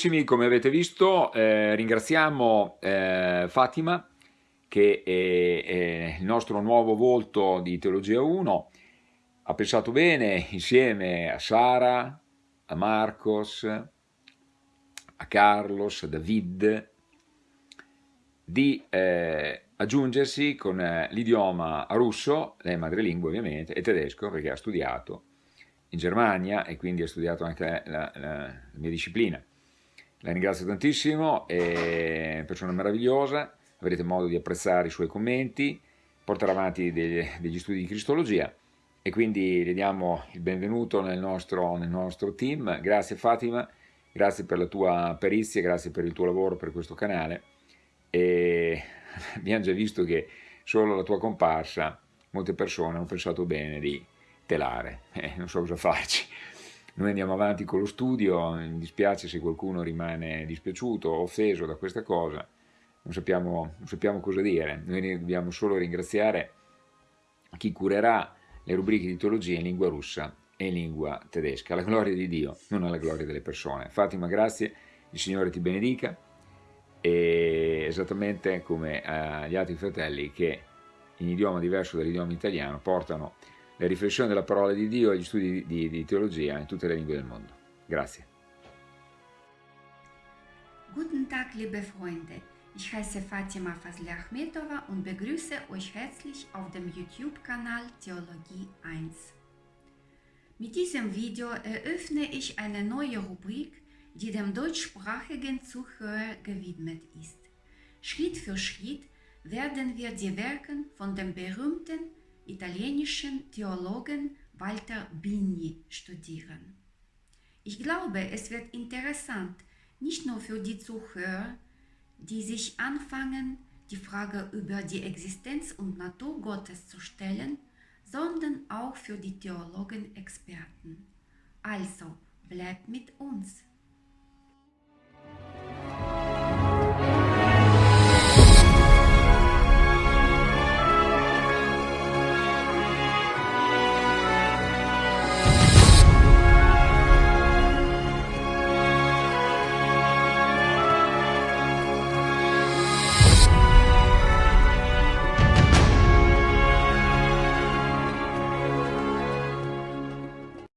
Come avete visto eh, ringraziamo eh, Fatima che è, è, il nostro nuovo volto di Teologia 1, ha pensato bene insieme a Sara, a Marcos, a Carlos, a David, di eh, aggiungersi con eh, l'idioma russo, lei è madrelingua ovviamente, e tedesco perché ha studiato in Germania e quindi ha studiato anche la, la, la mia disciplina. La ringrazio tantissimo, è persona meravigliosa, avrete modo di apprezzare i suoi commenti, porterà avanti degli, degli studi di Cristologia. E quindi le diamo il benvenuto nel nostro, nel nostro team. Grazie Fatima, grazie per la tua perizia, grazie per il tuo lavoro per questo canale. E abbiamo già visto che solo la tua comparsa molte persone hanno pensato bene di telare, eh, non so cosa farci. Noi andiamo avanti con lo studio, mi dispiace se qualcuno rimane dispiaciuto offeso da questa cosa, non sappiamo, non sappiamo cosa dire, noi dobbiamo solo ringraziare chi curerà le rubriche di teologia in lingua russa e in lingua tedesca, alla gloria di Dio, non alla gloria delle persone. Fatima, grazie, il Signore ti benedica, e esattamente come agli altri fratelli che in idioma diverso dall'idioma italiano portano le riflessioni della parola di Dio e gli studi di, di teologia in tutte le lingue del mondo. Grazie. Guten Tag, liebe Freunde. Ich heiße Fatima Fazli Achmetova und begrüße euch herzlich auf dem YouTube-Kanal Theologie 1. Mit diesem Video eröffne ich eine neue Rubrik, die dem deutschsprachigen Zuhörer gewidmet ist. Schritt für Schritt werden wir die Werke von dem berühmten italienischen Theologen Walter Bini studieren. Ich glaube, es wird interessant, nicht nur für die Zuhörer, die sich anfangen, die Frage über die Existenz und Natur Gottes zu stellen, sondern auch für die Theologen-Experten. Also, bleibt mit uns!